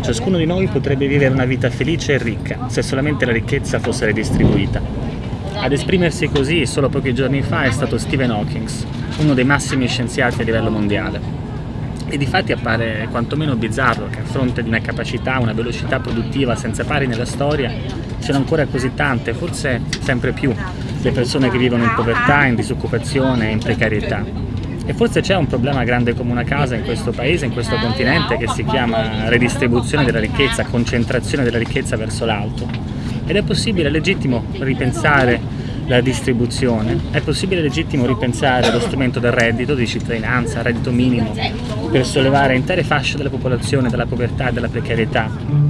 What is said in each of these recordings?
ciascuno di noi potrebbe vivere una vita felice e ricca se solamente la ricchezza fosse redistribuita. Ad esprimersi così solo pochi giorni fa è stato Stephen Hawking, uno dei massimi scienziati a livello mondiale. E di fatti appare quantomeno bizzarro che a fronte di una capacità, una velocità produttiva senza pari nella storia, siano ancora così tante, forse sempre più, le persone che vivono in povertà, in disoccupazione e in precarietà. E forse c'è un problema grande come una casa in questo paese, in questo continente, che si chiama redistribuzione della ricchezza, concentrazione della ricchezza verso l'alto. Ed è possibile, è legittimo ripensare la distribuzione, è possibile legittimo ripensare lo strumento del reddito di cittadinanza, reddito minimo, per sollevare intere fasce della popolazione dalla povertà e dalla precarietà.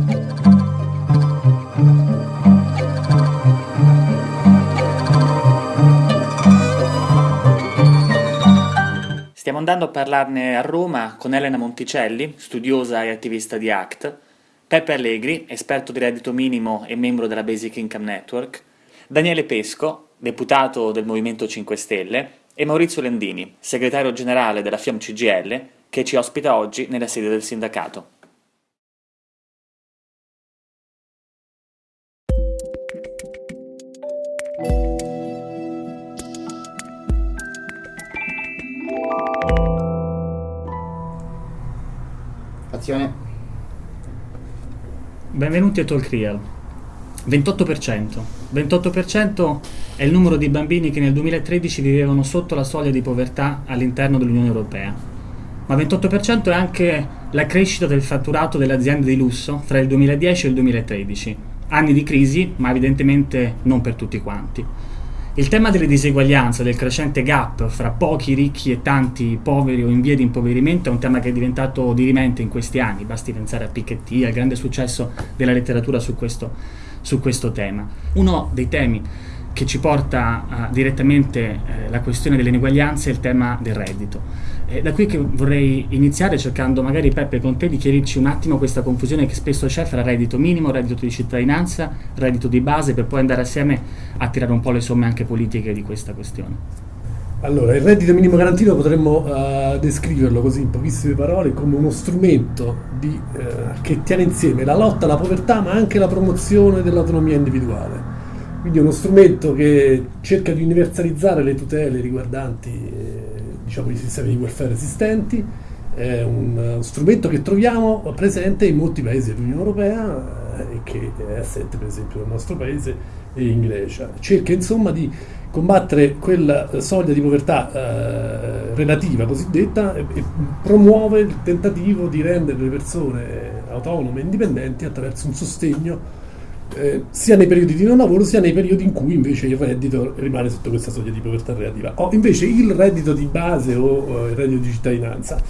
Stiamo andando a parlarne a Roma con Elena Monticelli, studiosa e attivista di ACT, Peppe Allegri, esperto di reddito minimo e membro della Basic Income Network, Daniele Pesco, deputato del Movimento 5 Stelle, e Maurizio Lendini, segretario generale della FIAM CGL, che ci ospita oggi nella sede del sindacato. Azione. Benvenuti a Talk Real. 28%. 28% è il numero di bambini che nel 2013 vivevano sotto la soglia di povertà all'interno dell'Unione Europea. Ma 28% è anche la crescita del fatturato delle aziende di lusso fra il 2010 e il 2013. Anni di crisi, ma evidentemente non per tutti quanti. Il tema delle diseguaglianze, del crescente gap fra pochi ricchi e tanti poveri o in via di impoverimento è un tema che è diventato dirimente in questi anni, basti pensare a Piketty, al grande successo della letteratura su questo su questo tema. Uno dei temi che ci porta uh, direttamente eh, la questione delle ineguaglianze è il tema del reddito. È da qui che vorrei iniziare cercando magari Peppe con te di chiarirci un attimo questa confusione che spesso c'è fra reddito minimo, reddito di cittadinanza, reddito di base per poi andare assieme a tirare un po' le somme anche politiche di questa questione. Allora, il reddito minimo garantito potremmo uh, descriverlo così in pochissime parole come uno strumento di, uh, che tiene insieme la lotta alla povertà ma anche la promozione dell'autonomia individuale. Quindi è uno strumento che cerca di universalizzare le tutele riguardanti eh, diciamo, i sistemi di welfare esistenti, è un, uno strumento che troviamo presente in molti paesi dell'Unione Europea eh, e che è assente per esempio nel nostro paese e in Grecia. Cerca insomma di combattere quella soglia di povertà eh, relativa cosiddetta e, e, promuove il tentativo di rendere le persone autonome e indipendenti attraverso un sostegno eh, sia nei periodi di non lavoro sia nei periodi in cui invece il reddito rimane sotto questa soglia di povertà relativa. O invece il reddito di base o il reddito di cittadinanza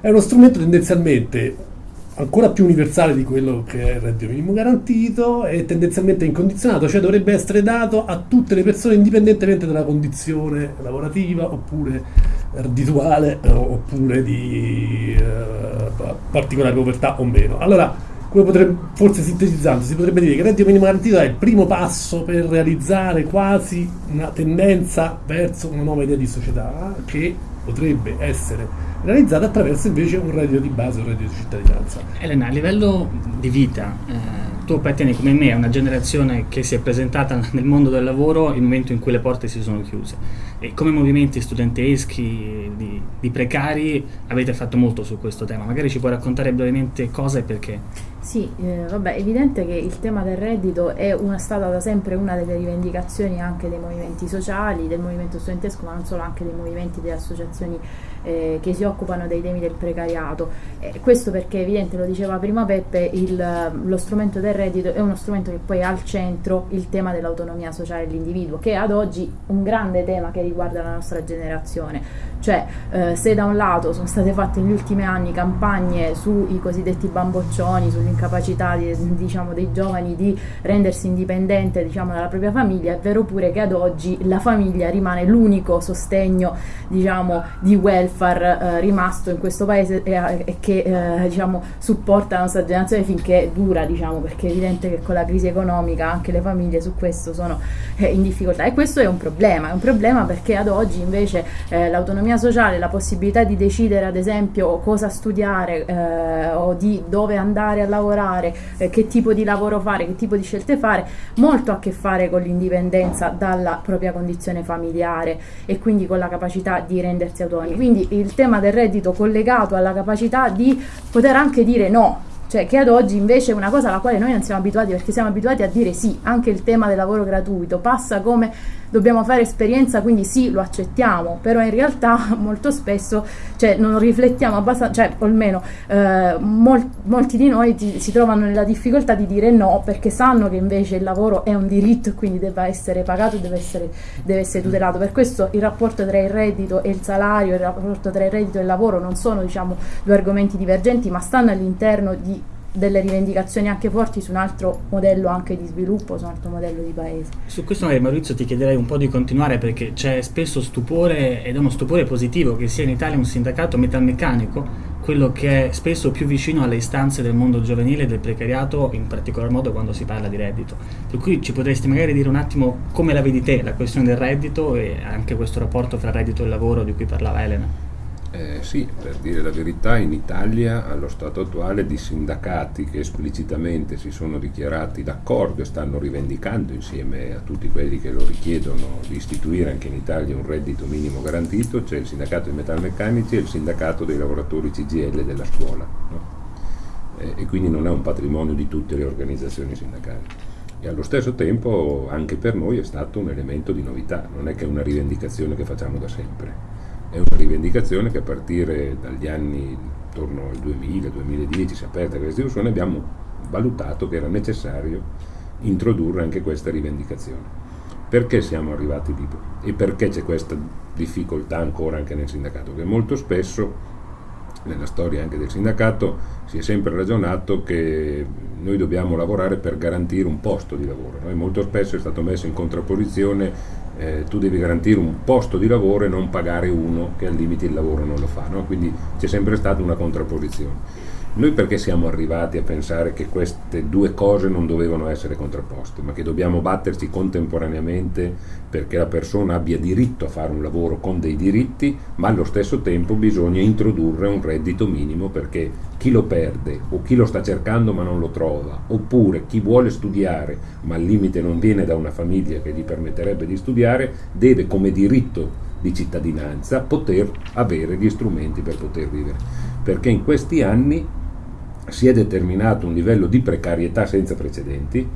è uno strumento tendenzialmente ancora più universale di quello che è il reddito minimo garantito e tendenzialmente incondizionato, cioè dovrebbe essere dato a tutte le persone indipendentemente dalla condizione lavorativa oppure reddituale oppure di eh, particolare povertà o meno. Allora, come potrebbe, forse sintetizzando, si potrebbe dire che il reddito minimo garantito è il primo passo per realizzare quasi una tendenza verso una nuova idea di società che potrebbe essere realizzata attraverso invece un reddito di base, un reddito di cittadinanza. Elena, a livello di vita, eh, tu appartieni come me a una generazione che si è presentata nel mondo del lavoro nel momento in cui le porte si sono chiuse. E come movimenti studenteschi, di, di precari, avete fatto molto su questo tema. Magari ci puoi raccontare brevemente cosa e perché? Sì, eh, vabbè, è evidente che il tema del reddito è una, stata da sempre una delle rivendicazioni anche dei movimenti sociali, del movimento studentesco, ma non solo anche dei movimenti delle associazioni eh, che si occupano dei temi del precariato. Eh, questo perché è evidente, lo diceva prima Peppe, il, lo strumento del reddito è uno strumento che poi ha al centro il tema dell'autonomia sociale dell'individuo, che è ad oggi un grande tema che riguarda la nostra generazione. Cioè, eh, se da un lato sono state fatte negli ultimi anni campagne sui cosiddetti bamboccioni, sull'incapacità di, diciamo, dei giovani di rendersi indipendente diciamo, dalla propria famiglia, è vero pure che ad oggi la famiglia rimane l'unico sostegno diciamo, di welfare eh, rimasto in questo paese e, e che eh, diciamo, supporta la nostra generazione finché dura, diciamo, perché è evidente che con la crisi economica anche le famiglie su questo sono eh, in difficoltà. E questo è un problema, è un problema perché ad oggi invece eh, l'autonomia l'autonomia sociale, la possibilità di decidere ad esempio cosa studiare eh, o di dove andare a lavorare, eh, che tipo di lavoro fare, che tipo di scelte fare, molto a che fare con l'indipendenza dalla propria condizione familiare e quindi con la capacità di rendersi autonomi. Quindi il tema del reddito collegato alla capacità di poter anche dire no cioè che ad oggi invece è una cosa alla quale noi non siamo abituati perché siamo abituati a dire sì, anche il tema del lavoro gratuito passa come dobbiamo fare esperienza, quindi sì, lo accettiamo, però in realtà molto spesso cioè, non riflettiamo abbastanza, cioè almeno eh, mol, molti di noi ti, si trovano nella difficoltà di dire no perché sanno che invece il lavoro è un diritto e quindi deve essere pagato deve essere, deve essere tutelato. Per questo il rapporto tra il reddito e il salario, il rapporto tra il reddito e il lavoro non sono diciamo, due argomenti divergenti, ma stanno all'interno di delle rivendicazioni anche forti su un altro modello anche di sviluppo, su un altro modello di paese. Su questo magari Maurizio ti chiederei un po' di continuare perché c'è spesso stupore ed è uno stupore positivo che sia in Italia un sindacato metalmeccanico, quello che è spesso più vicino alle istanze del mondo giovanile e del precariato, in particolar modo quando si parla di reddito. Per cui ci potresti magari dire un attimo come la vedi te la questione del reddito e anche questo rapporto fra reddito e lavoro di cui parlava Elena. Eh, sì, per dire la verità, in Italia allo stato attuale di sindacati che esplicitamente si sono dichiarati d'accordo e stanno rivendicando insieme a tutti quelli che lo richiedono di istituire anche in Italia un reddito minimo garantito, c'è il sindacato dei metalmeccanici e il sindacato dei lavoratori CGL della scuola. No? Eh, e quindi non è un patrimonio di tutte le organizzazioni sindacali. E allo stesso tempo anche per noi è stato un elemento di novità, non è che è una rivendicazione che facciamo da sempre è una rivendicazione che a partire dagli anni intorno al 2000-2010 si è aperta questa discussione abbiamo valutato che era necessario introdurre anche questa rivendicazione. Perché siamo arrivati lì e perché c'è questa difficoltà ancora anche nel sindacato? Che molto spesso nella storia anche del sindacato si è sempre ragionato che noi dobbiamo lavorare per garantire un posto di lavoro. Noi molto spesso è stato messo in contrapposizione eh, tu devi garantire un posto di lavoro e non pagare uno che al limite il lavoro non lo fa, no? quindi c'è sempre stata una contrapposizione. Noi perché siamo arrivati a pensare che queste due cose non dovevano essere contrapposte, ma che dobbiamo batterci contemporaneamente perché la persona abbia diritto a fare un lavoro con dei diritti, ma allo stesso tempo bisogna introdurre un reddito minimo perché chi lo perde o chi lo sta cercando ma non lo trova, oppure chi vuole studiare ma al limite non viene da una famiglia che gli permetterebbe di studiare, deve come diritto di cittadinanza poter avere gli strumenti per poter vivere. Perché in questi anni si è determinato un livello di precarietà senza precedenti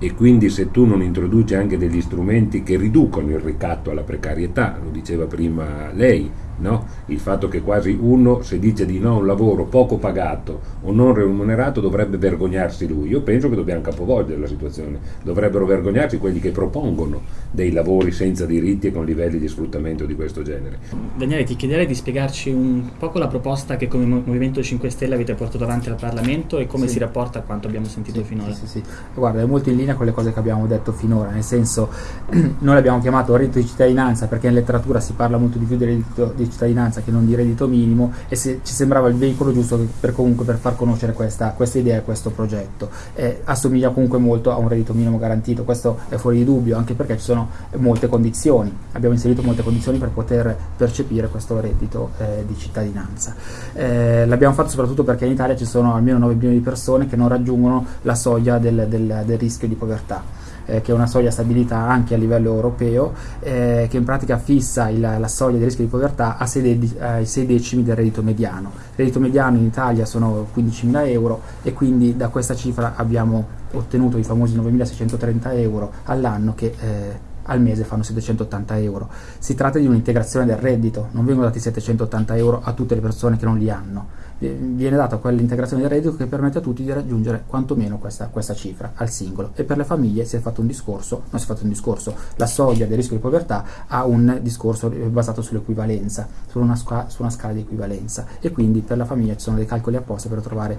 e quindi se tu non introduci anche degli strumenti che riducono il ricatto alla precarietà, lo diceva prima lei, No? Il fatto che quasi uno, se dice di no a un lavoro poco pagato o non remunerato, dovrebbe vergognarsi lui. Io penso che dobbiamo capovolgere la situazione. Dovrebbero vergognarsi quelli che propongono dei lavori senza diritti e con livelli di sfruttamento di questo genere. Daniele, ti chiederei di spiegarci un poco la proposta che come Movimento 5 Stelle avete portato avanti al Parlamento e come sì. si rapporta a quanto abbiamo sentito sì, finora. Sì, sì, Guarda, è molto in linea con le cose che abbiamo detto finora, nel senso noi l'abbiamo chiamato reddito di cittadinanza perché in letteratura si parla molto di più del reddito di cittadinanza che non di reddito minimo e se, ci sembrava il veicolo giusto per, comunque per far conoscere questa, questa idea e questo progetto. Eh, assomiglia comunque molto a un reddito minimo garantito, questo è fuori di dubbio anche perché ci sono molte condizioni, abbiamo inserito molte condizioni per poter percepire questo reddito eh, di cittadinanza. Eh, l'abbiamo fatto soprattutto perché in Italia ci sono almeno 9 milioni di persone che non raggiungono la soglia del, del, del rischio di povertà eh, che è una soglia stabilita anche a livello europeo, eh, che in pratica fissa il, la soglia di rischio di povertà a 6, eh, 6 decimi del reddito mediano. Il reddito mediano in Italia sono 15.000 euro e quindi da questa cifra abbiamo ottenuto i famosi 9.630 euro all'anno che eh, al mese fanno 780 euro. Si tratta di un'integrazione del reddito, non vengono dati 780 euro a tutte le persone che non li hanno, viene data quell'integrazione del reddito che permette a tutti di raggiungere quantomeno questa, questa, cifra al singolo. E per le famiglie si è fatto un discorso, non si è fatto un discorso, la soglia del rischio di povertà ha un discorso basato sull'equivalenza, su su una scala di equivalenza. E quindi per la famiglia ci sono dei calcoli apposta per trovare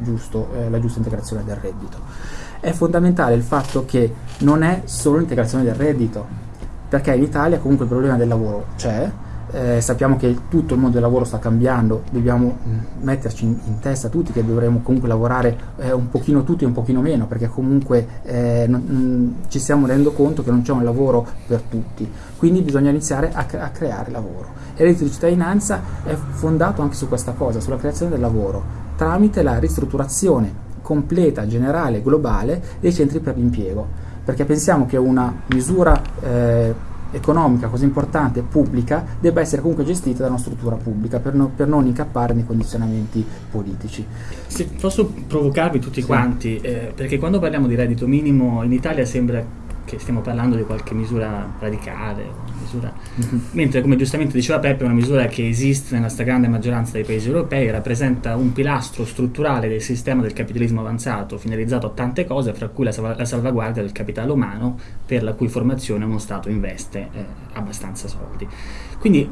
giusto, eh, la giusta integrazione del reddito. È fondamentale il fatto che non è solo l'integrazione del reddito, perché in Italia comunque il problema del lavoro c'è, eh, sappiamo che tutto il mondo del lavoro sta cambiando, dobbiamo mh, metterci in, in, testa tutti che dovremo comunque lavorare eh, un pochino tutti e un pochino meno, perché comunque eh, non, mh, ci stiamo rendendo conto che non c'è un lavoro per tutti, quindi bisogna iniziare a, a creare lavoro. E il reddito di cittadinanza è fondato anche su questa cosa, sulla creazione del lavoro, tramite la ristrutturazione completa, generale, globale dei centri per l'impiego, perché pensiamo che una misura eh, economica così importante, pubblica, debba essere comunque gestita da una struttura pubblica per, no, per non incappare nei condizionamenti politici. Se posso provocarvi tutti sì. quanti, eh, perché quando parliamo di reddito minimo in Italia sembra che stiamo parlando di qualche misura radicale, misura... Mm-hmm. mentre come giustamente diceva Peppe è una misura che esiste nella stragrande maggioranza dei paesi europei, rappresenta un pilastro strutturale del sistema del capitalismo avanzato, finalizzato a tante cose, fra cui la, salv- la salvaguardia del capitale umano, per la cui formazione uno Stato investe eh, abbastanza soldi. Quindi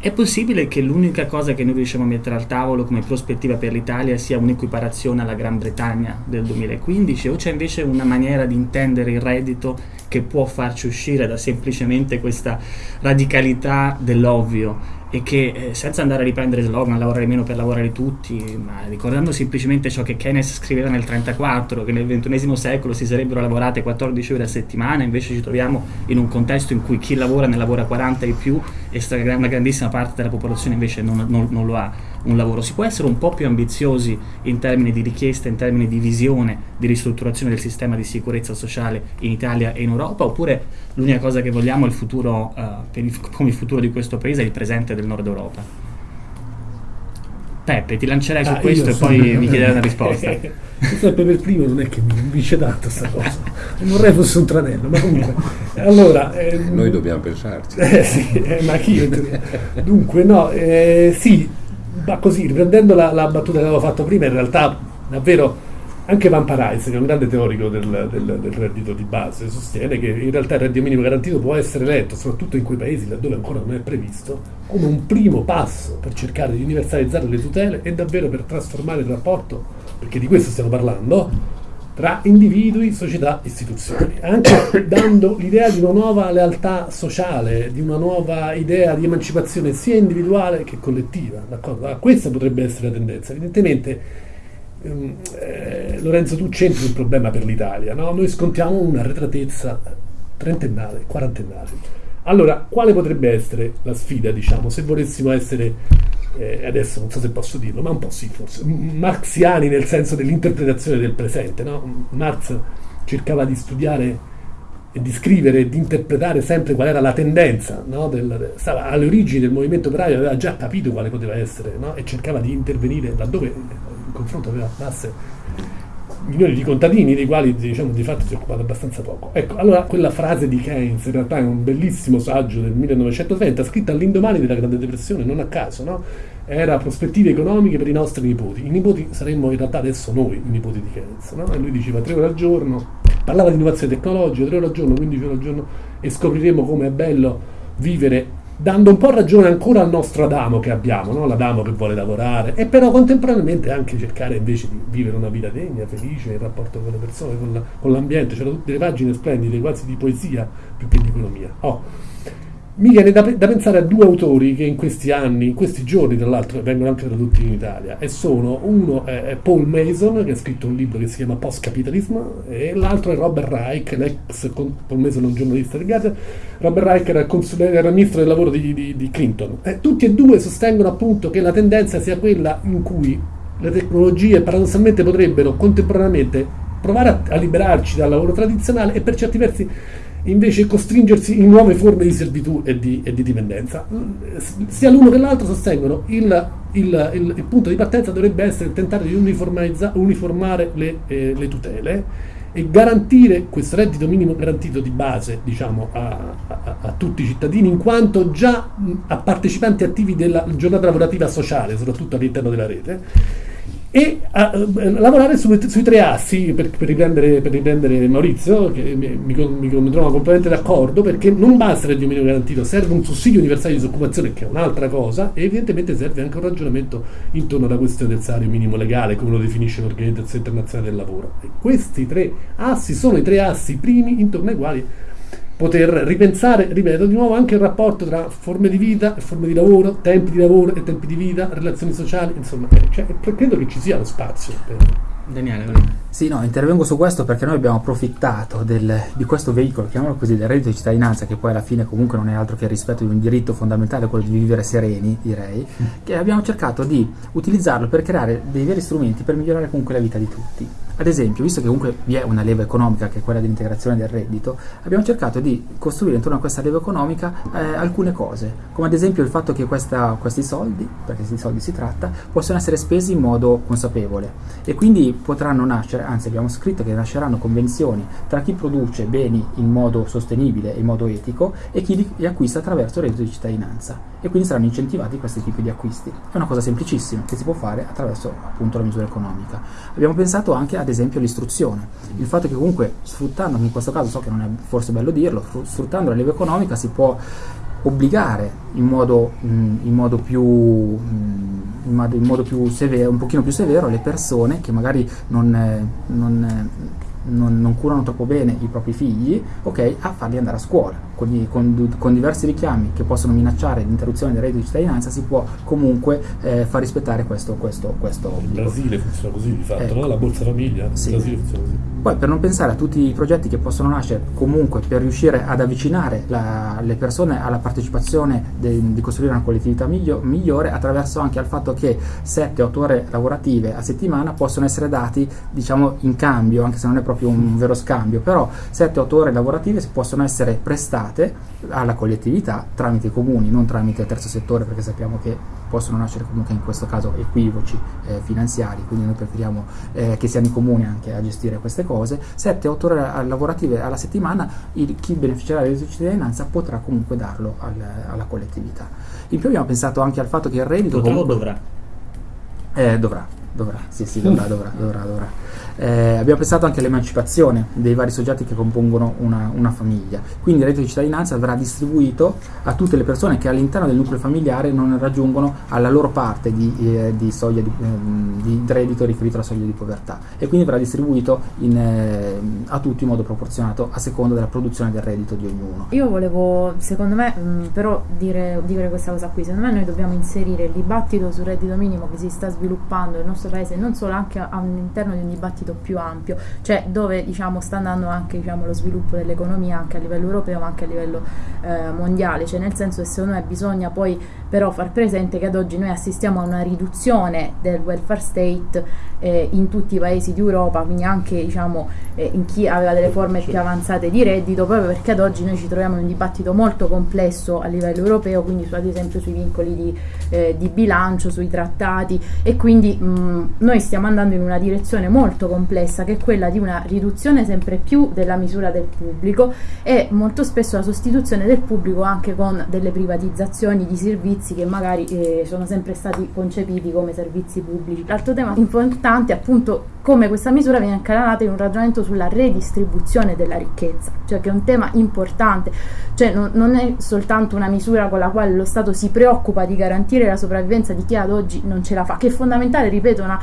è possibile che l'unica cosa che noi riusciamo a mettere al tavolo come prospettiva per l'Italia sia un'equiparazione alla Gran Bretagna del 2015 o c'è invece una maniera di intendere il reddito che può farci uscire da semplicemente questa radicalità dell'ovvio e che eh, senza andare a riprendere slogan lavorare meno per lavorare tutti, ma ricordando semplicemente ciò che Keynes scriveva nel 1934, che nel XXI secolo si sarebbero lavorate 14 ore a settimana, invece ci troviamo in un contesto in cui chi lavora ne lavora 40 e più e una grandissima parte della popolazione invece non, non, non lo ha un lavoro. Si può essere un po' più ambiziosi in termini di richiesta, in termini di visione, di ristrutturazione del sistema di sicurezza sociale in Italia e in Europa, oppure l'unica cosa che vogliamo il futuro, uh, il, come il futuro di questo paese è il presente del nord Europa? Peppe, ti lancerei su ah, questo e poi mi chiederai una risposta. Giuseppe per primo non è che mi vince tanto questa cosa, non vorrei fosse un tranello, ma comunque. Allora, ehm, Noi dobbiamo pensarci. Eh, sì, eh, ma chi? Dunque, no, eh, sì, ma così, riprendendo la, la, battuta che avevo fatto prima, in realtà davvero anche Van Parijs, che è un grande teorico del, del, del, reddito di base, sostiene che in realtà il reddito minimo garantito può essere letto, soprattutto in quei paesi laddove ancora non è previsto, come un primo passo per cercare di universalizzare le tutele e davvero per trasformare il rapporto, perché di questo stiamo parlando, tra individui, società, istituzioni, anche dando l'idea di una nuova lealtà sociale, di una nuova idea di emancipazione sia individuale che collettiva. D'accordo? Ah, questa potrebbe essere la tendenza. Evidentemente, ehm, eh, Lorenzo, tu c'entri un problema per l'Italia. No? Noi scontiamo una retratezza trentennale, quarantennale. Allora, quale potrebbe essere la sfida, diciamo, se volessimo essere eh, adesso non so se posso dirlo, ma un po' sì forse, marxiani nel senso dell'interpretazione del presente. No? Marx cercava di studiare e di scrivere e di interpretare sempre qual era la tendenza, no? del, stava alle origini del movimento operaio, aveva già capito quale poteva essere no? e cercava di intervenire laddove il confronto aveva masse milioni di contadini dei quali diciamo di fatto si è occupato abbastanza poco. Ecco, allora quella frase di Keynes in realtà è un bellissimo saggio del 1930 scritta all'indomani della Grande Depressione, non a caso, no? Era prospettive economiche per i nostri nipoti. I nipoti saremmo in realtà adesso noi, i nipoti di Keynes, no? E lui diceva tre ore al giorno, parlava di innovazione tecnologica, tre ore al giorno, 15 ore al giorno e scopriremo come è bello vivere dando un po' ragione ancora al nostro Adamo che abbiamo, no? l'Adamo che vuole lavorare, e però contemporaneamente anche cercare invece di vivere una vita degna, felice, in rapporto con le persone, con, la, con l'ambiente, c'erano tutte le pagine splendide, quasi di poesia più che di economia. Oh mi viene da, da, pensare a due autori che in questi anni, in questi giorni tra l'altro, vengono anche tradotti in Italia e sono, uno è Paul Mason che ha scritto un libro che si chiama Post Capitalism e l'altro è Robert Reich, l'ex Paul Mason è un giornalista di Gaza, Robert Reich era, era ministro del lavoro di, di, di Clinton. E tutti e due sostengono appunto che la tendenza sia quella in cui le tecnologie paradossalmente potrebbero contemporaneamente provare a, a liberarci dal lavoro tradizionale e per certi versi invece costringersi in nuove forme di servitù e di, e di dipendenza. Sia l'uno che l'altro sostengono il, il, il, il, punto di partenza dovrebbe essere tentare di uniformare le, eh, le, tutele e garantire questo reddito minimo garantito di base diciamo, a, a, a, tutti i cittadini in quanto già a partecipanti attivi della giornata lavorativa sociale, soprattutto all'interno della rete e a, eh, lavorare su, sui tre assi per, per, riprendere, per, riprendere, Maurizio che mi, mi, mi, mi trovo completamente d'accordo perché non basta il reddito minimo garantito serve un sussidio universale di disoccupazione che è un'altra cosa e evidentemente serve anche un ragionamento intorno alla questione del salario minimo legale come lo definisce l'Organizzazione Internazionale del Lavoro. E questi tre assi sono i tre assi primi intorno ai quali poter ripensare, ripeto di nuovo, anche il rapporto tra forme di vita e forme di lavoro, tempi di lavoro e tempi di vita, relazioni sociali, insomma, cioè, credo che ci sia lo spazio. Per... Daniele, vai. Sì, no, intervengo su questo perché noi abbiamo approfittato del, di questo veicolo, chiamiamolo così, del reddito di cittadinanza, che poi alla fine comunque non è altro che il rispetto di un diritto fondamentale, quello di vivere sereni, direi, che abbiamo cercato di utilizzarlo per creare dei veri strumenti per migliorare comunque la vita di tutti. Ad esempio, visto che comunque vi è una leva economica che è quella dell'integrazione del reddito, abbiamo cercato di costruire intorno a questa leva economica eh, alcune cose, come ad esempio il fatto che questa, questi soldi, perché di soldi si tratta, possono essere spesi in modo consapevole. E quindi potranno nascere, anzi abbiamo scritto che nasceranno convenzioni tra chi produce beni in modo sostenibile e in modo etico e chi li acquista attraverso il reddito di cittadinanza e quindi saranno incentivati questi tipi di acquisti. È una cosa semplicissima che si può fare attraverso appunto la misura economica. Abbiamo pensato anche ad esempio all'istruzione, il fatto che comunque sfruttando, in questo caso so che non è forse bello dirlo, sfruttando la leva economica si può obbligare in modo, in modo più in modo, più severo, un pochino più severo le persone che magari non, non, non, non, curano troppo bene i propri figli, ok, a farli andare a scuola. Con, con, con diversi richiami che possono minacciare l'interruzione del reddito di cittadinanza si può comunque eh, far rispettare questo, questo, questo Il Brasile funziona così di fatto, ecco. no? la Borsa Famiglia, sì. il Brasile funziona così. Poi per non pensare a tutti i progetti che possono nascere comunque per riuscire ad avvicinare la, le persone alla partecipazione de, di costruire una collettività miglio, migliore attraverso anche al fatto che 7-8 ore lavorative a settimana possono essere dati diciamo in cambio, anche se non è proprio un vero scambio, però 7-8 ore lavorative possono essere prestate alla collettività tramite i comuni, non tramite il terzo settore perché sappiamo che possono nascere comunque in questo caso equivoci eh, finanziari, quindi noi preferiamo eh, che siano i comuni anche a gestire queste cose. 7-8 ore lavorative alla settimana, il, chi beneficerà della cittadinanza potrà comunque darlo al, alla collettività. In più abbiamo pensato anche al fatto che il reddito... Potrà dovrà? Eh, dovrà, dovrà, sì sì, dovrà, dovrà, dovrà. dovrà. Eh, abbiamo pensato anche all'emancipazione dei vari soggetti che compongono una, una, famiglia. Quindi il reddito di cittadinanza verrà distribuito a tutte le persone che all'interno del nucleo familiare non raggiungono alla loro parte di, eh, di soglia di, eh, di, reddito riferito alla soglia di povertà e quindi verrà distribuito in, eh, a tutti in modo proporzionato a seconda della produzione del reddito di ognuno. Io volevo, secondo me, mh, mm, però dire, dire questa cosa qui, secondo me noi dobbiamo inserire il dibattito sul reddito minimo che si sta sviluppando nel nostro paese, non solo anche all'interno di un dibattito ambito più ampio, cioè dove diciamo, sta andando anche diciamo, lo sviluppo dell'economia anche a livello europeo ma anche a livello eh, mondiale, cioè nel senso che secondo me bisogna poi però far presente che ad oggi noi assistiamo a una riduzione del welfare state eh, in tutti i paesi d'Europa, quindi anche diciamo, eh, in chi aveva delle forme più avanzate di reddito, proprio perché ad oggi noi ci troviamo in un dibattito molto complesso a livello europeo, quindi su, ad esempio sui vincoli di, eh, di bilancio, sui trattati e quindi mh, noi stiamo andando in una direzione molto complessa complessa che è quella di una riduzione sempre più della misura del pubblico e molto spesso la sostituzione del pubblico anche con delle privatizzazioni di servizi che magari eh, sono sempre stati concepiti come servizi pubblici. L'altro tema importante è appunto come questa misura viene incanalata in un ragionamento sulla redistribuzione della ricchezza, cioè che è un tema importante, cioè non, non è soltanto una misura con la quale lo Stato si preoccupa di garantire la sopravvivenza di chi ad oggi non ce la fa, che è fondamentale, ripeto, una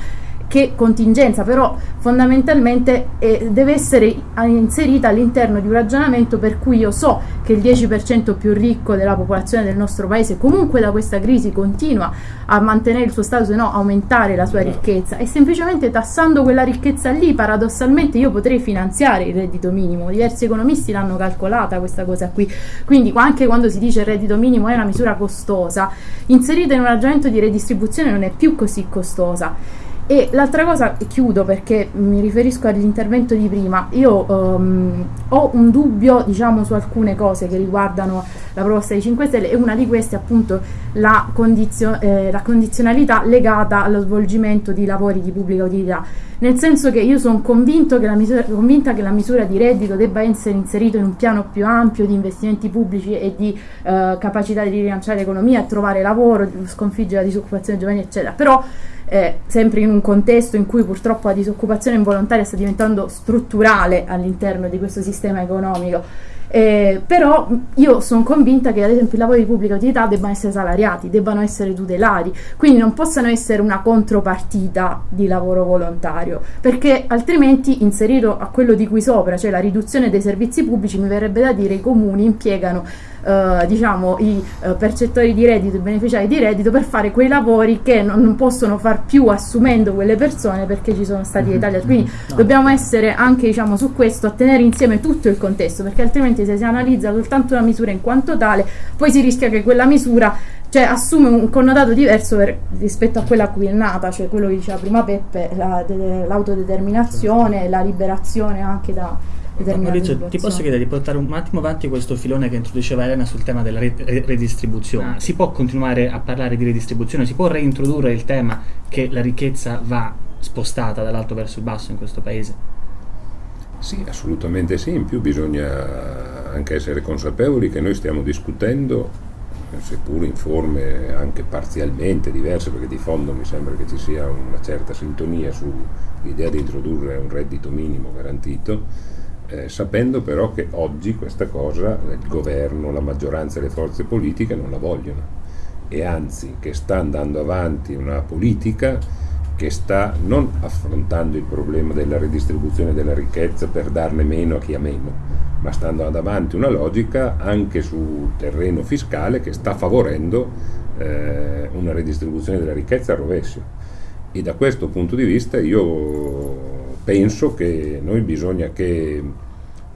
che contingenza, però fondamentalmente eh, deve essere inserita all'interno di un ragionamento per cui io so che il 10% più ricco della popolazione del nostro paese comunque da questa crisi continua a mantenere il suo stato, se no aumentare la sua ricchezza e semplicemente tassando quella ricchezza lì paradossalmente io potrei finanziare il reddito minimo. Diversi economisti l'hanno calcolata questa cosa qui. Quindi anche quando si dice il reddito minimo è una misura costosa, inserita in un ragionamento di redistribuzione non è più così costosa. E l'altra cosa, chiudo perché mi riferisco all'intervento di prima, io um, ho un dubbio diciamo su alcune cose che riguardano la proposta dei 5 Stelle e una di queste è appunto la, condizio- eh, la condizionalità legata allo svolgimento di lavori di pubblica utilità, nel senso che io sono convinta che la misura di reddito debba essere inserita in un piano più ampio di investimenti pubblici e di eh, capacità di rilanciare l'economia e trovare lavoro, sconfiggere la disoccupazione giovanile eccetera, però eh, sempre in un contesto in cui purtroppo la disoccupazione involontaria sta diventando strutturale all'interno di questo sistema economico Eh, però io sono convinta che ad esempio i lavori di pubblica utilità debbano essere salariati, debbano essere tutelati, quindi non possano essere una contropartita di lavoro volontario, perché altrimenti inserito a quello di cui sopra, cioè la riduzione dei servizi pubblici, mi verrebbe da dire i comuni impiegano eh, diciamo, i eh, percettori di reddito, i beneficiari di reddito per fare quei lavori che non, non, possono far più assumendo quelle persone perché ci sono stati dei tagli. Quindi no. dobbiamo essere anche diciamo, su questo a tenere insieme tutto il contesto perché altrimenti se si analizza soltanto una misura in quanto tale poi si rischia che quella misura cioè, assume un connotato diverso per, rispetto a quella a cui è nata, cioè quello che diceva prima Peppe, la, de, l'autodeterminazione, la liberazione anche da, Maurizio, ti posso chiedere di portare un attimo avanti questo filone che introduceva Elena sul tema della redistribuzione? Ah. Si può continuare a parlare di redistribuzione? Si può reintrodurre il tema che la ricchezza va spostata dall'alto verso il basso in questo paese? Sì, assolutamente sì. In più bisogna anche essere consapevoli che noi stiamo discutendo, seppur in forme anche parzialmente diverse, perché di fondo mi sembra che ci sia una certa sintonia sull'idea di introdurre un reddito minimo garantito eh, sapendo però che oggi questa cosa il governo, la maggioranza e le forze politiche non la vogliono e anzi che sta andando avanti una politica che sta non affrontando il problema della redistribuzione della ricchezza per darne meno a chi ha meno, ma sta andando avanti una logica anche sul terreno fiscale che sta favorendo eh, una redistribuzione della ricchezza a rovescio. E da questo punto di vista io penso che noi bisogna che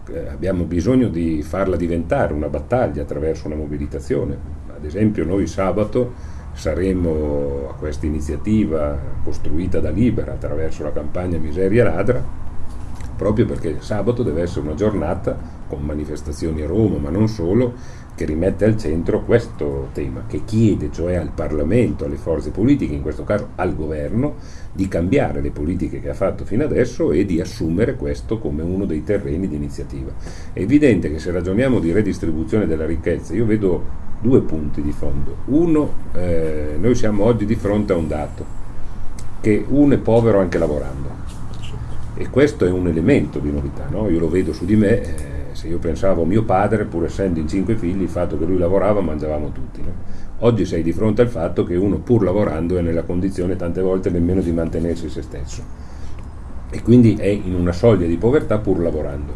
eh, abbiamo bisogno di farla diventare una battaglia attraverso una mobilitazione. Ad esempio noi sabato saremo a questa iniziativa costruita da Libera attraverso la campagna Miseria Ladra, proprio perché sabato deve essere una giornata con manifestazioni a Roma, ma non solo, che rimette al centro questo tema, che chiede cioè al Parlamento, alle forze politiche, in questo caso al governo, di cambiare le politiche che ha fatto fino adesso e di assumere questo come uno dei terreni di iniziativa. È evidente che se ragioniamo di redistribuzione della ricchezza, io vedo due punti di fondo. Uno, eh, noi siamo oggi di fronte a un dato, che uno è povero anche lavorando. E questo è un elemento di novità, no? io lo vedo su di me. Eh, se io pensavo a mio padre, pur essendo in cinque figli, il fatto che lui lavorava mangiavamo tutti. No? Oggi sei di fronte al fatto che uno pur lavorando è nella condizione tante volte nemmeno di mantenersi se stesso e quindi è in una soglia di povertà pur lavorando.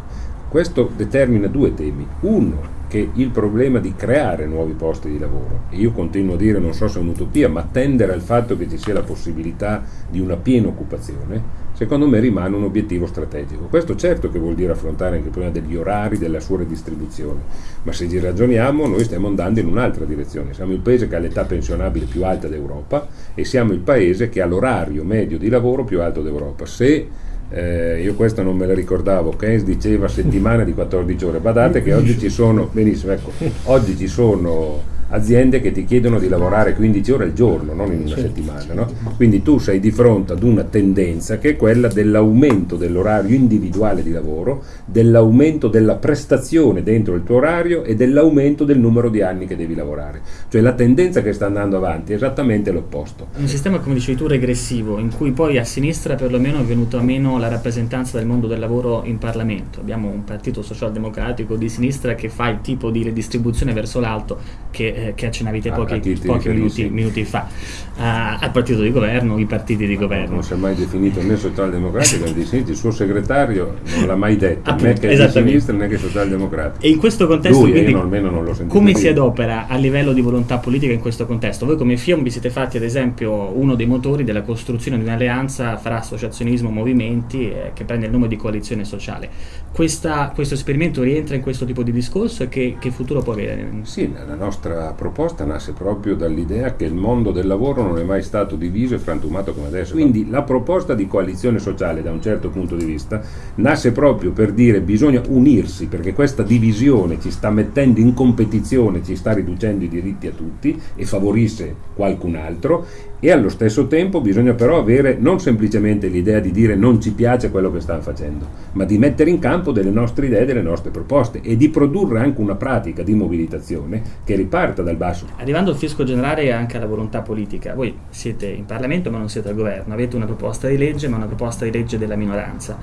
Questo determina due temi. Uno, che il problema di creare nuovi posti di lavoro, e io continuo a dire, non so se è un'utopia, ma tendere al fatto che ci sia la possibilità di una piena occupazione, secondo me rimane un obiettivo strategico. Questo certo che vuol dire affrontare anche il problema degli orari, della sua redistribuzione, ma se ci ragioniamo noi stiamo andando in un'altra direzione. Siamo il paese che ha l'età pensionabile più alta d'Europa e siamo il paese che ha l'orario medio di lavoro più alto d'Europa. Se eh, io questo non me la ricordavo, Keynes diceva settimana di 14 ore, badate che oggi ci sono, benissimo, ecco, oggi ci sono aziende che ti chiedono di lavorare 15 ore al giorno, non in una settimana. No? Quindi tu sei di fronte ad una tendenza che è quella dell'aumento dell'orario individuale di lavoro, dell'aumento della prestazione dentro il tuo orario e dell'aumento del numero di anni che devi lavorare. Cioè la tendenza che sta andando avanti è esattamente l'opposto. Un sistema, come dicevi tu, regressivo, in cui poi a sinistra perlomeno è venuta meno la rappresentanza del mondo del lavoro in Parlamento. Abbiamo un partito socialdemocratico di sinistra che fa il tipo di redistribuzione verso l'alto che eh, che accennavi te pochi, pochi minuti, minuti, fa uh, al partito di governo, i partiti di governo. Non si è mai definito né socialdemocratico né di sinistra, il suo segretario non l'ha mai detto, Appunto, né che è di sinistra né che è socialdemocratico. E in questo contesto, Lui, quindi, io almeno non come dire. si adopera a livello di volontà politica in questo contesto? Voi come FIOM vi siete fatti ad esempio uno dei motori della costruzione di un'alleanza fra associazionismo e movimenti eh, che prende il nome di coalizione sociale. Questa, questo esperimento rientra in questo tipo di discorso e che, che futuro può avere? Sì, la nostra proposta nasce proprio dall'idea che il mondo del lavoro non è mai stato diviso e frantumato come adesso. Quindi la proposta di coalizione sociale, da un certo punto di vista, nasce proprio per dire bisogna unirsi perché questa divisione ci sta mettendo in competizione, ci sta riducendo i diritti a tutti e favorisce qualcun altro e allo stesso tempo bisogna però avere non semplicemente l'idea di dire non ci piace quello che stanno facendo, ma di mettere in campo delle nostre idee, delle nostre proposte e di produrre anche una pratica di mobilitazione che riparta dal basso. Arrivando al fisco generale e anche alla volontà politica, voi siete in Parlamento ma non siete al governo, avete una proposta di legge ma una proposta di legge della minoranza.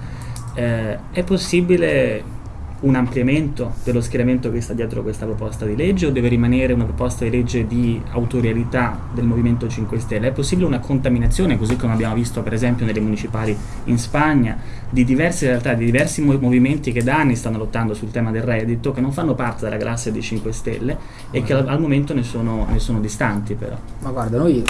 Eh, è possibile un ampliamento dello schieramento che sta dietro questa proposta di legge o deve rimanere una proposta di legge di autorialità del Movimento 5 Stelle? È possibile una contaminazione, così come abbiamo visto per esempio nelle municipali in Spagna, di diverse realtà, di diversi movimenti che da anni stanno lottando sul tema del reddito, che non fanno parte della classe dei 5 Stelle e che al, al momento ne sono, ne sono distanti però? Ma guarda, noi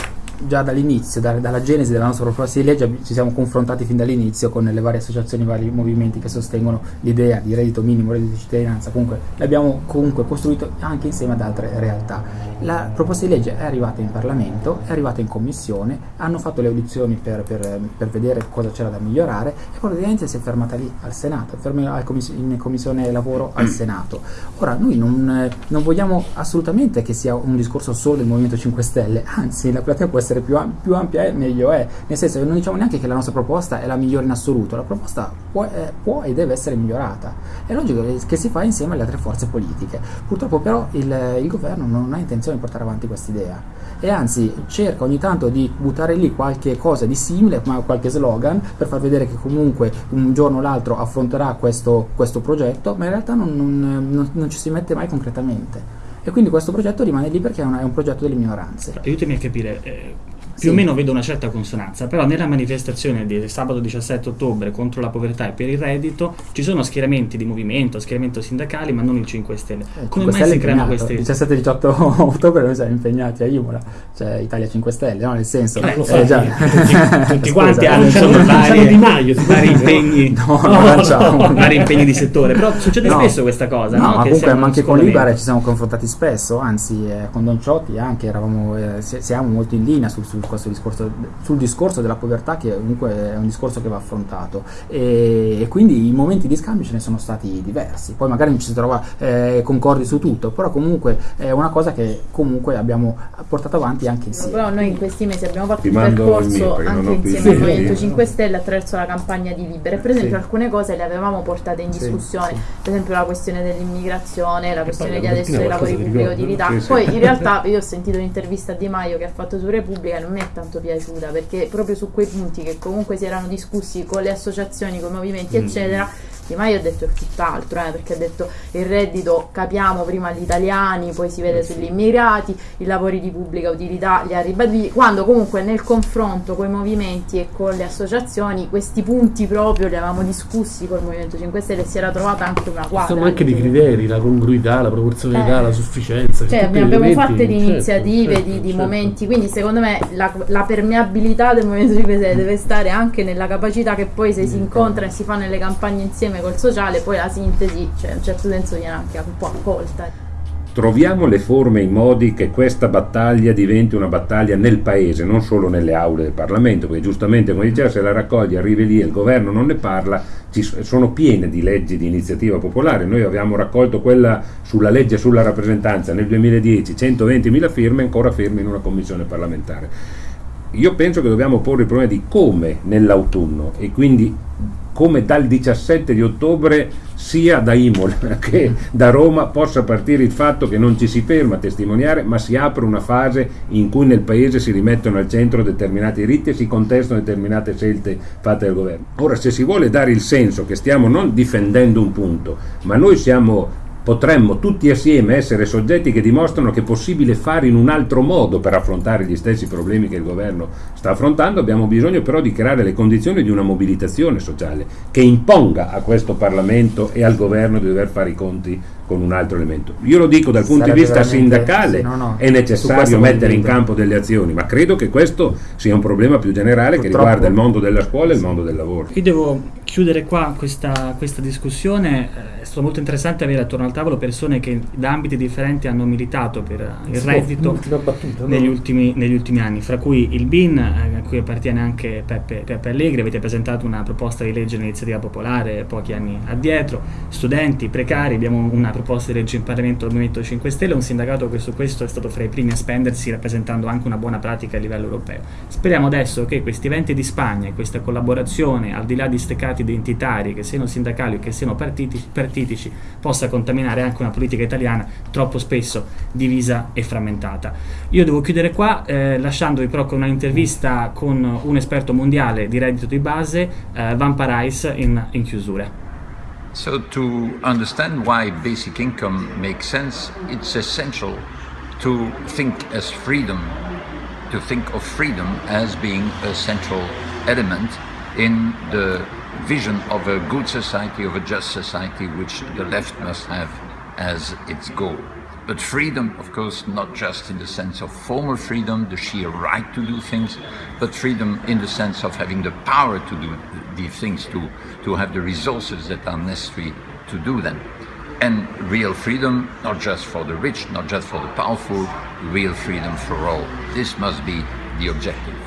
già dall'inizio, da, dalla genesi della nostra proposta di legge, ci siamo confrontati fin dall'inizio con le varie associazioni, i vari movimenti che sostengono l'idea di reddito minimo, reddito di cittadinanza, comunque l'abbiamo comunque costruito anche insieme ad altre realtà. La proposta di legge è arrivata in Parlamento, è arrivata in Commissione, hanno fatto le audizioni per, per, per vedere cosa c'era da migliorare e poi ovviamente si è fermata lì al Senato, in Commissione Lavoro al Senato. Ora, noi non, non vogliamo assolutamente che sia un discorso solo del Movimento 5 Stelle, anzi la platea può essere essere più, più ampia è, meglio è. Nel senso che non diciamo neanche che la nostra proposta è la migliore in assoluto, la proposta può, è, può e deve essere migliorata. È logico che si fa insieme alle altre forze politiche. Purtroppo però il, il governo non ha intenzione di portare avanti questa idea e anzi cerca ogni tanto di buttare lì qualche cosa di simile, ma qualche slogan per far vedere che comunque un giorno o l'altro affronterà questo, questo progetto, ma in realtà non, non, non, non ci si mette mai concretamente e quindi questo progetto rimane lì perché è un, è un progetto delle minoranze. Aiutami a capire, eh, più sì. o meno vedo una certa consonanza, però nella manifestazione di sabato 17 ottobre contro la povertà e per il reddito ci sono schieramenti di movimento, schieramenti sindacali, ma non il 5 Stelle. Eh, Come mai si creano questi? Il 17-18 ottobre noi siamo impegnati a Imola, cioè Italia 5 Stelle, no? Nel senso, eh, eh, già. tutti, tutti quanti hanno insomma vari, di Maio, vari impegni, no, no, no, vari impegni di settore, però succede spesso questa cosa. No, ma comunque anche con Libare ci siamo confrontati spesso, anzi eh, con Don Ciotti anche eravamo, eh, siamo molto in linea sul, sul questo discorso, sul discorso della povertà che comunque è un discorso che va affrontato. E, e, quindi i momenti di scambio ce ne sono stati diversi, poi magari non ci si trova eh, concordi su tutto, però comunque è una cosa che comunque abbiamo portato avanti anche insieme. Però noi in questi mesi abbiamo fatto un percorso anche insieme al Movimento 5 Stelle attraverso la campagna di Libere, per esempio sì. alcune cose le avevamo portate in discussione, sì, sì. per esempio la questione dell'immigrazione, la questione di adesso dei lavori pubblici utilità, poi in realtà io ho sentito un'intervista a Di Maio che ha fatto su Repubblica e non mi è tanto piaciuta perché proprio su quei punti che comunque si erano discussi con le associazioni, con i movimenti, mm. eccetera Di Maio ha detto tutt'altro, eh, perché ha detto il reddito capiamo prima gli italiani, poi si vede eh, sugli immigrati, i lavori di pubblica utilità li ha ribaditi, quando comunque nel confronto con i movimenti e con le associazioni questi punti proprio li avevamo discussi col Movimento 5 Stelle e si era trovata anche una quadra. Sono anche dei criteri, la congruità, la proporzionalità, eh. la sufficienza. Cioè abbiamo fatto di iniziative, certo, di, di certo. momenti, quindi secondo me la, la permeabilità del Movimento 5 Stelle deve stare anche nella capacità che poi se si incontra e si fa nelle campagne insieme col sociale, poi la sintesi, cioè in un certo senso viene anche un po' accolta. Troviamo le forme e i modi che questa battaglia diventi una battaglia nel paese, non solo nelle aule del Parlamento, perché giustamente come diceva se la raccoglie arrivi lì e il governo non ne parla, ci sono piene di leggi di iniziativa popolare, noi abbiamo raccolto quella sulla legge sulla rappresentanza nel 2010, 120.000 firme ancora ferme in una commissione parlamentare io penso che dobbiamo porre il problema di come nell'autunno e quindi come dal 17 di ottobre sia da Imola che da Roma possa partire il fatto che non ci si ferma a testimoniare ma si apre una fase in cui nel paese si rimettono al centro determinati diritti e si contestano determinate scelte fatte dal governo. Ora se si vuole dare il senso che stiamo non difendendo un punto ma noi siamo potremmo tutti assieme essere soggetti che dimostrano che è possibile fare in un altro modo per affrontare gli stessi problemi che il governo sta affrontando, abbiamo bisogno però di creare le condizioni di una mobilitazione sociale che imponga a questo Parlamento e al governo di dover fare i conti con un altro elemento. Io lo dico dal punto di vista sindacale, no, no, è necessario mettere in campo delle azioni, ma credo che questo sia un problema più generale Purtroppo. che riguarda il mondo della scuola e il mondo del lavoro. Io devo chiudere qua questa, questa discussione, eh, è stato molto interessante avere attorno al tavolo persone che da ambiti differenti hanno militato per il reddito battuta, negli, no? ultimi, negli, ultimi, anni, fra cui il BIN, eh, a cui appartiene anche Peppe, Peppe Allegri, avete presentato una proposta di legge iniziativa popolare pochi anni addietro, studenti, precari, abbiamo una proposta proposte di legge in Parlamento del Movimento 5 Stelle, un sindacato che su questo è stato fra i primi a spendersi rappresentando anche una buona pratica a livello europeo. Speriamo adesso che questi eventi di Spagna e questa collaborazione, al di là di steccati identitari, che siano sindacali o che siano partitici, partitici, possa contaminare anche una politica italiana troppo spesso divisa e frammentata. Io devo chiudere qua eh, lasciandovi però con una intervista con un esperto mondiale di reddito di base, eh, Van Parais, in, in chiusura. So to understand why basic income makes sense, it's essential to think as freedom, to think of freedom as being a central element in the vision of a good society, of a just society, which the left must have as its goal. But freedom, of course, not just in the sense of formal freedom, the sheer right to do things, but freedom in the sense of having the power to do these things, to, to have the resources that are necessary to do them. And real freedom, not just for the rich, not just for the powerful, real freedom for all. This must be the objective.